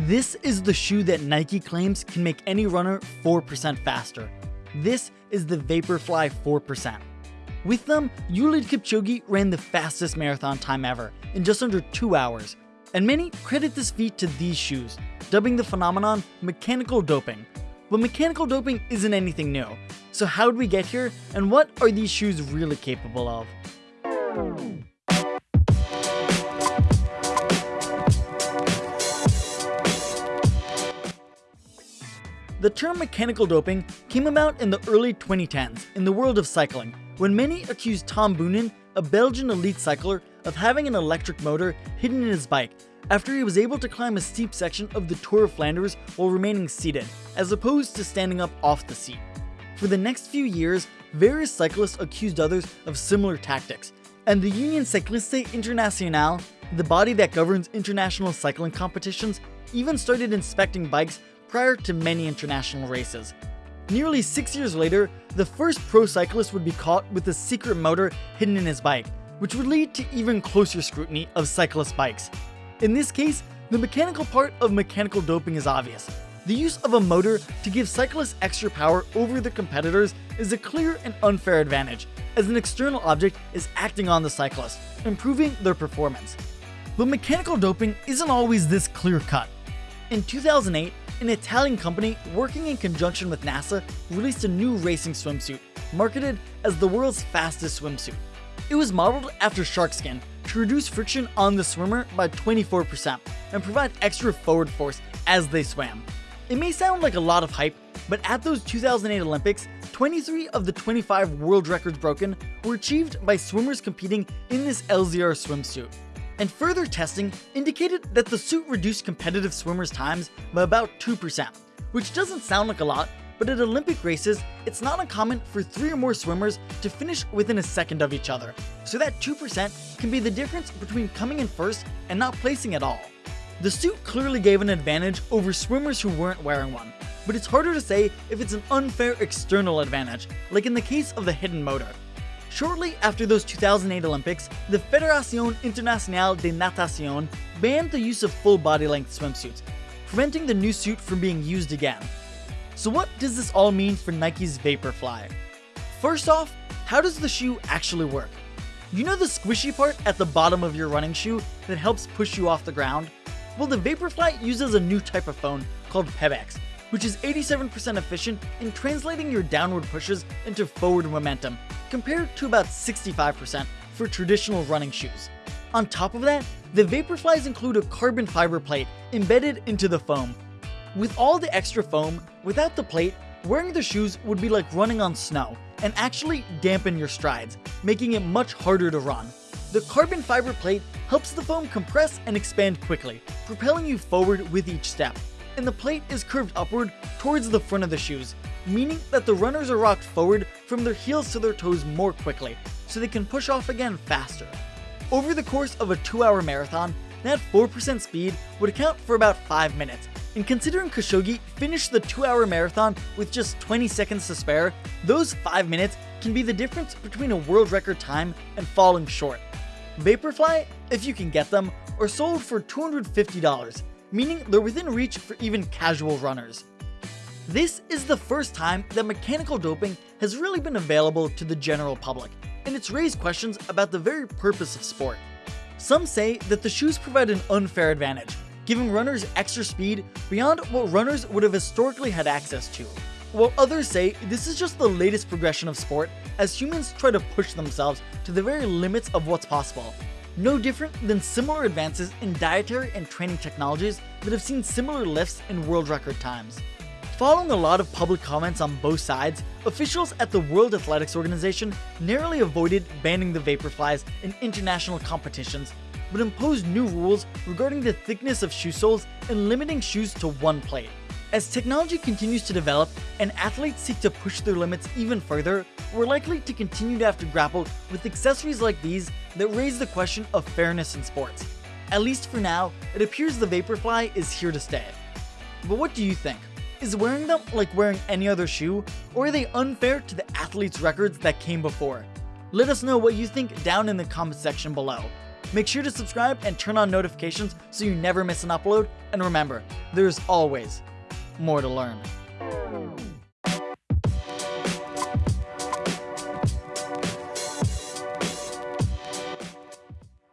This is the shoe that Nike claims can make any runner 4% faster. This is the Vaporfly 4%. With them, Eliud Kipchoge ran the fastest marathon time ever in just under 2 hours, and many credit this feat to these shoes, dubbing the phenomenon mechanical doping. But mechanical doping isn't anything new, so how did we get here, and what are these shoes really capable of? The term mechanical doping came about in the early 2010s in the world of cycling, when many accused Tom Boonen, a Belgian elite cycler, of having an electric motor hidden in his bike after he was able to climb a steep section of the Tour of Flanders while remaining seated, as opposed to standing up off the seat. For the next few years, various cyclists accused others of similar tactics, and the Union Cycliste Internationale, the body that governs international cycling competitions, even started inspecting bikes prior to many international races. Nearly six years later, the first pro cyclist would be caught with a secret motor hidden in his bike, which would lead to even closer scrutiny of cyclist bikes. In this case, the mechanical part of mechanical doping is obvious. The use of a motor to give cyclists extra power over their competitors is a clear and unfair advantage, as an external object is acting on the cyclist, improving their performance. But mechanical doping isn't always this clear cut. In 2008, an Italian company working in conjunction with NASA released a new racing swimsuit, marketed as the world's fastest swimsuit. It was modeled after shark skin to reduce friction on the swimmer by 24% and provide extra forward force as they swam. It may sound like a lot of hype, but at those 2008 Olympics, 23 of the 25 world records broken were achieved by swimmers competing in this LZR swimsuit and further testing indicated that the suit reduced competitive swimmers' times by about 2%, which doesn't sound like a lot, but at Olympic races, it's not uncommon for three or more swimmers to finish within a second of each other, so that 2% can be the difference between coming in first and not placing at all. The suit clearly gave an advantage over swimmers who weren't wearing one, but it's harder to say if it's an unfair external advantage, like in the case of the hidden motor, Shortly after those 2008 Olympics, the Fédération Internationale de Natation banned the use of full body-length swimsuits, preventing the new suit from being used again. So what does this all mean for Nike's Vaporfly? First off, how does the shoe actually work? You know the squishy part at the bottom of your running shoe that helps push you off the ground? Well, the Vaporfly uses a new type of foam called Pebax, which is 87% efficient in translating your downward pushes into forward momentum, compared to about 65% for traditional running shoes. On top of that, the Vaporflies include a carbon fiber plate embedded into the foam. With all the extra foam, without the plate, wearing the shoes would be like running on snow and actually dampen your strides, making it much harder to run. The carbon fiber plate helps the foam compress and expand quickly, propelling you forward with each step. And the plate is curved upward towards the front of the shoes, meaning that the runners are rocked forward from their heels to their toes more quickly, so they can push off again faster. Over the course of a 2 hour marathon, that 4% speed would account for about 5 minutes, and considering Kipchoge finished the 2 hour marathon with just 20 seconds to spare, those 5 minutes can be the difference between a world record time and falling short. Vaporfly, if you can get them, are sold for $250, meaning they're within reach for even casual runners. This is the first time that mechanical doping has really been available to the general public, and it's raised questions about the very purpose of sport. Some say that the shoes provide an unfair advantage, giving runners extra speed beyond what runners would have historically had access to. While others say this is just the latest progression of sport as humans try to push themselves to the very limits of what's possible. No different than similar advances in dietary and training technologies that have seen similar lifts in world record times. Following a lot of public comments on both sides, officials at the World Athletics Organization narrowly avoided banning the Vaporflies in international competitions, but imposed new rules regarding the thickness of shoe soles and limiting shoes to one plate. As technology continues to develop and athletes seek to push their limits even further, we're likely to continue to have to grapple with accessories like these that raise the question of fairness in sports. At least for now, it appears the Vaporfly is here to stay. But what do you think? Is wearing them like wearing any other shoe, or are they unfair to the athletes' records that came before? Let us know what you think down in the comment section below. Make sure to subscribe and turn on notifications so you never miss an upload. And remember, there's always more to learn.